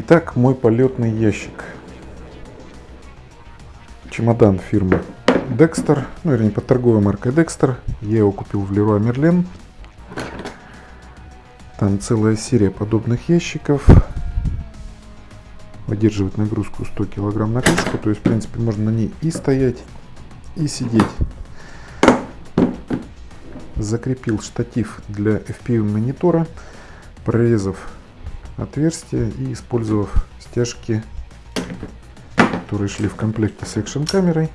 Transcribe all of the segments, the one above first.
Итак, мой полетный ящик. Чемодан фирмы Dexter, ну вернее под торговой маркой Dexter. Я его купил в Leroy Merlin. Там целая серия подобных ящиков. Выдерживает нагрузку 100 кг на крышку. То есть, в принципе, можно на ней и стоять, и сидеть. Закрепил штатив для FPV монитора, прорезав отверстие и использовав стяжки, которые шли в комплекте с экшн камерой.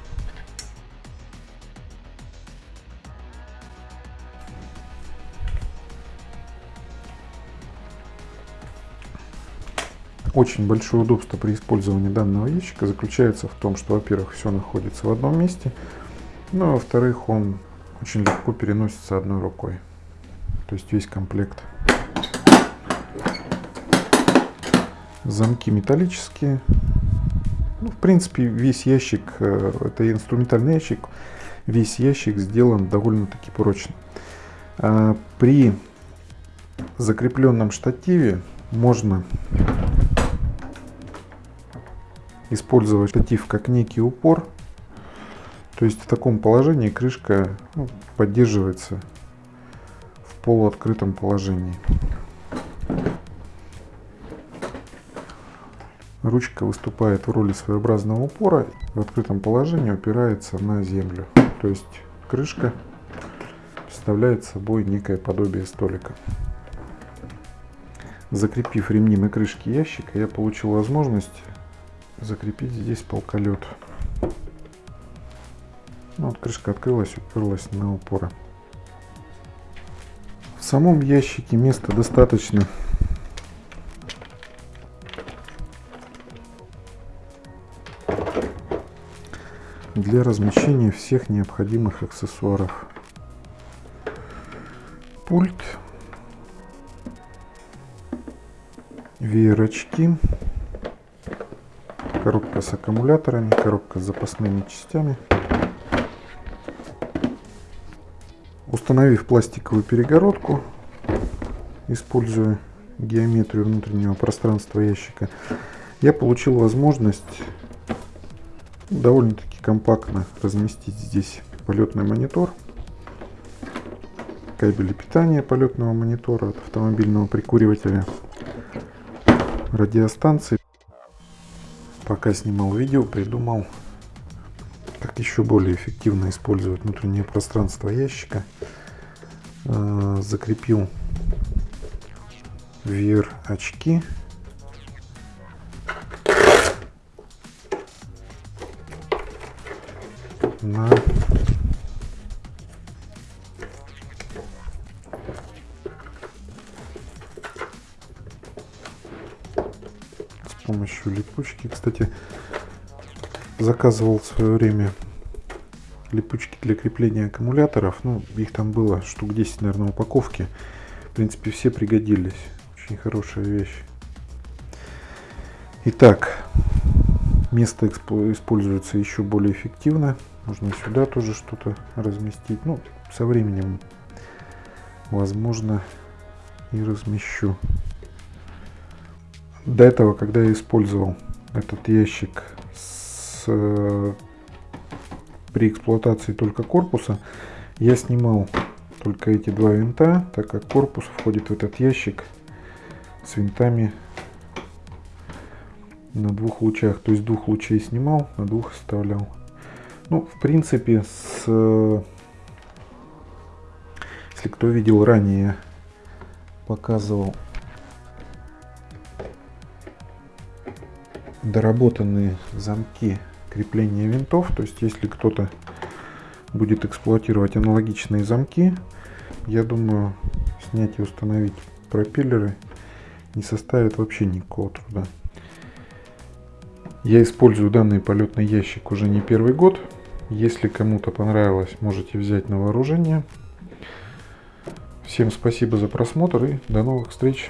Очень большое удобство при использовании данного ящика заключается в том, что, во-первых, все находится в одном месте, ну а во-вторых, он очень легко переносится одной рукой. То есть весь комплект. Замки металлические. Ну, в принципе, весь ящик, э, это инструментальный ящик, весь ящик сделан довольно-таки прочно. А при закрепленном штативе можно использовать штатив как некий упор. То есть в таком положении крышка ну, поддерживается в полуоткрытом положении. Ручка выступает в роли своеобразного упора. В открытом положении упирается на землю. То есть крышка представляет собой некое подобие столика. Закрепив ремни на крышке ящика, я получил возможность закрепить здесь полколет. Ну, вот крышка открылась, уперлась на упоры. В самом ящике места достаточно. для размещения всех необходимых аксессуаров. Пульт, веерочки, коробка с аккумуляторами, коробка с запасными частями. Установив пластиковую перегородку, используя геометрию внутреннего пространства ящика, я получил возможность довольно-таки компактно разместить здесь полетный монитор, кабели питания полетного монитора от автомобильного прикуривателя, радиостанции пока снимал видео, придумал, как еще более эффективно использовать внутреннее пространство ящика. Э, закрепил VR очки. на помощью липучки. Кстати, заказывал в свое время липучки для крепления аккумуляторов. Ну, их там было штук 10, наверное, упаковки. В принципе, все пригодились. Очень хорошая вещь. Итак, место используется еще более эффективно. Можно сюда тоже что-то разместить. Ну, со временем, возможно, и размещу. До этого, когда я использовал этот ящик с, при эксплуатации только корпуса, я снимал только эти два винта, так как корпус входит в этот ящик с винтами на двух лучах. То есть двух лучей снимал, на двух оставлял. Ну, в принципе, с, если кто видел ранее, показывал доработанные замки крепления винтов. То есть, если кто-то будет эксплуатировать аналогичные замки, я думаю, снять и установить пропеллеры не составит вообще никакого труда. Я использую данный полетный ящик уже не первый год. Если кому-то понравилось, можете взять на вооружение. Всем спасибо за просмотр и до новых встреч.